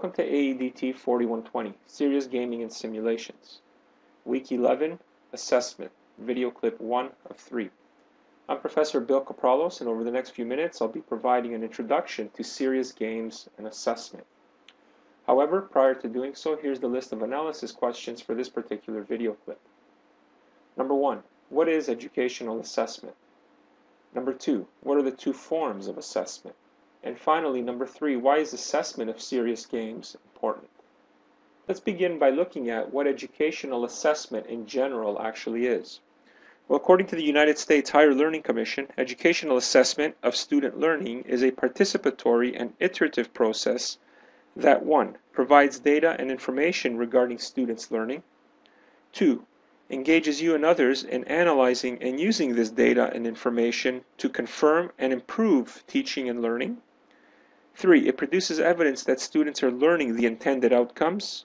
to AEDT 4120, Serious Gaming and Simulations. Week 11, Assessment, video clip 1 of 3. I'm Professor Bill Kapralos, and over the next few minutes I'll be providing an introduction to serious games and assessment. However, prior to doing so, here's the list of analysis questions for this particular video clip. Number 1. What is educational assessment? Number 2. What are the two forms of assessment? And finally, number three, why is assessment of serious games important? Let's begin by looking at what educational assessment in general actually is. Well, according to the United States Higher Learning Commission, educational assessment of student learning is a participatory and iterative process that 1. provides data and information regarding students' learning, 2. engages you and others in analyzing and using this data and information to confirm and improve teaching and learning, Three, it produces evidence that students are learning the intended outcomes.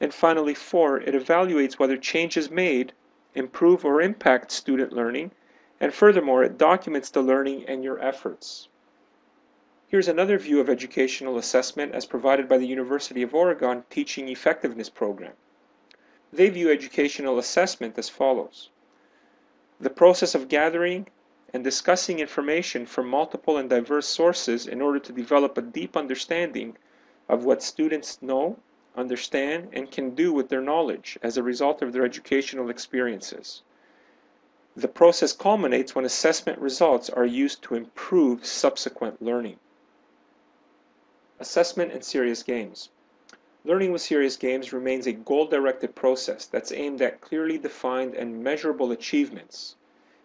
And finally, four, it evaluates whether changes made improve or impact student learning. And furthermore, it documents the learning and your efforts. Here's another view of educational assessment as provided by the University of Oregon Teaching Effectiveness Program. They view educational assessment as follows. The process of gathering, and discussing information from multiple and diverse sources in order to develop a deep understanding of what students know, understand, and can do with their knowledge as a result of their educational experiences. The process culminates when assessment results are used to improve subsequent learning. Assessment and serious games. Learning with serious games remains a goal-directed process that's aimed at clearly defined and measurable achievements.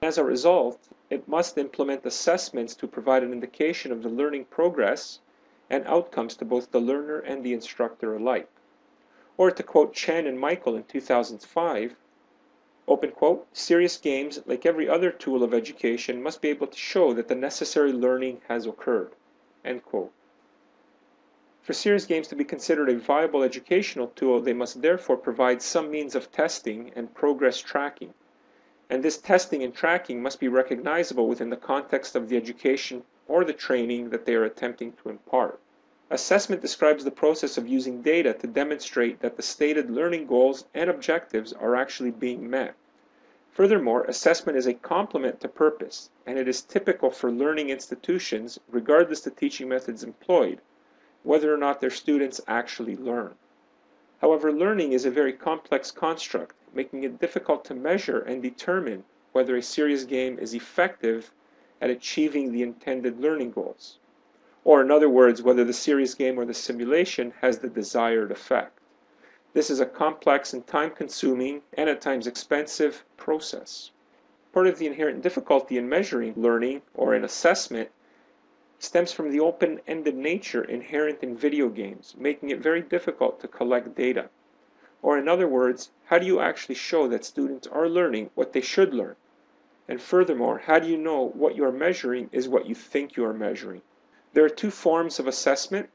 As a result, it must implement assessments to provide an indication of the learning progress and outcomes to both the learner and the instructor alike. Or to quote Chen and Michael in 2005, open quote, serious games, like every other tool of education, must be able to show that the necessary learning has occurred, end quote. For serious games to be considered a viable educational tool, they must therefore provide some means of testing and progress tracking and this testing and tracking must be recognizable within the context of the education or the training that they are attempting to impart. Assessment describes the process of using data to demonstrate that the stated learning goals and objectives are actually being met. Furthermore, assessment is a complement to purpose, and it is typical for learning institutions, regardless the teaching methods employed, whether or not their students actually learn. However, learning is a very complex construct, making it difficult to measure and determine whether a serious game is effective at achieving the intended learning goals. Or, in other words, whether the serious game or the simulation has the desired effect. This is a complex and time consuming and at times expensive process. Part of the inherent difficulty in measuring learning or in assessment stems from the open ended nature inherent in video games, making it very difficult to collect data. Or in other words, how do you actually show that students are learning what they should learn? And furthermore, how do you know what you are measuring is what you think you are measuring? There are two forms of assessment.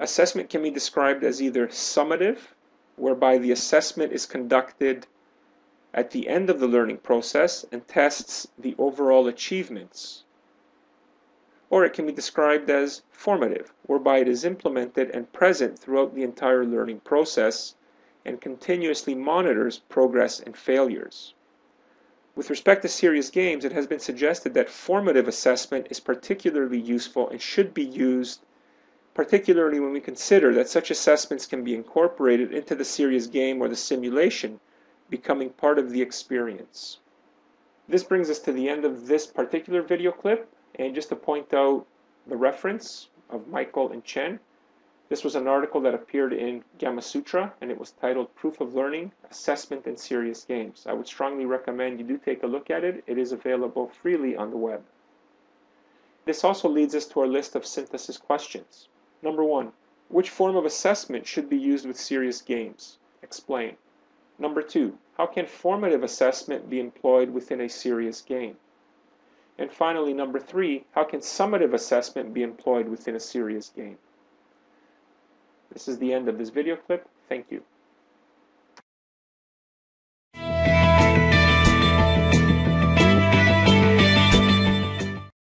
Assessment can be described as either summative, whereby the assessment is conducted at the end of the learning process and tests the overall achievements. Or it can be described as formative, whereby it is implemented and present throughout the entire learning process and continuously monitors progress and failures. With respect to serious games, it has been suggested that formative assessment is particularly useful and should be used particularly when we consider that such assessments can be incorporated into the serious game or the simulation, becoming part of the experience. This brings us to the end of this particular video clip, and just to point out the reference of Michael and Chen, this was an article that appeared in Gamasutra, and it was titled Proof of Learning, Assessment in Serious Games. I would strongly recommend you do take a look at it. It is available freely on the web. This also leads us to our list of synthesis questions. Number one, which form of assessment should be used with serious games? Explain. Number two, how can formative assessment be employed within a serious game? And finally, number three, how can summative assessment be employed within a serious game? This is the end of this video clip. Thank you.